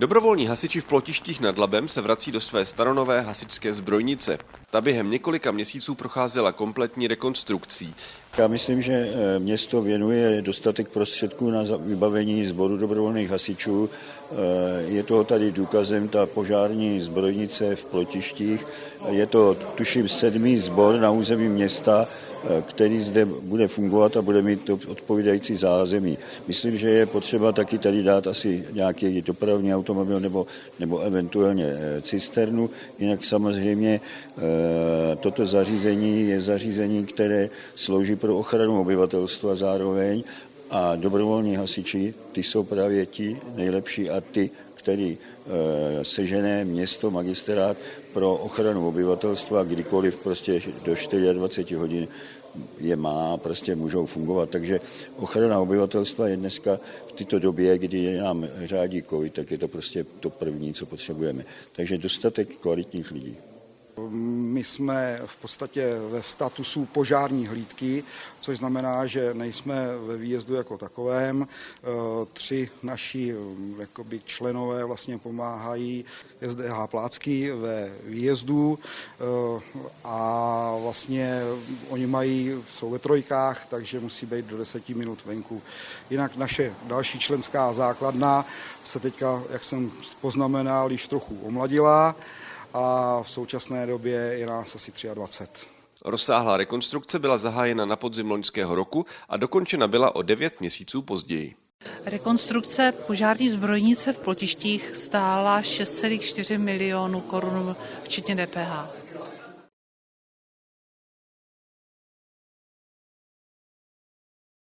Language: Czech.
Dobrovolní hasiči v Plotištích nad Labem se vrací do své staronové hasičské zbrojnice. Ta během několika měsíců procházela kompletní rekonstrukcí. Já myslím, že eh, město věnuje dostatek prostředků na vybavení sboru dobrovolných hasičů. Eh, je toho tady důkazem ta požární zbrojnice v Plotištích. Je to, tuším, sedmý sbor na území města, který zde bude fungovat a bude mít odpovídající zázemí. Myslím, že je potřeba taky tady dát asi nějaký dopravní automobil nebo, nebo eventuálně cisternu. Jinak samozřejmě toto zařízení je zařízení, které slouží pro ochranu obyvatelstva zároveň a dobrovolní hasiči, ty jsou právě ti nejlepší a ty, který e, sežené město, magistrát pro ochranu obyvatelstva, kdykoliv prostě do 24 hodin je má, prostě můžou fungovat. Takže ochrana obyvatelstva je dneska v této době, kdy nám řádí covid, tak je to prostě to první, co potřebujeme. Takže dostatek kvalitních lidí. My jsme v podstatě ve statusu požární hlídky, což znamená, že nejsme ve výjezdu jako takovém. Eh, tři naši eh, jakoby, členové vlastně pomáhají SDH Plácky ve výjezdu eh, a vlastně oni mají, jsou ve trojkách, takže musí být do deseti minut venku. Jinak naše další členská základna se teďka, jak jsem poznamenal, již trochu omladila a v současné době je nás asi 23. Rozsáhlá rekonstrukce byla zahájena na podzim loňského roku a dokončena byla o 9 měsíců později. Rekonstrukce požární zbrojnice v Plotištích stála 6,4 milionů korun včetně DPH.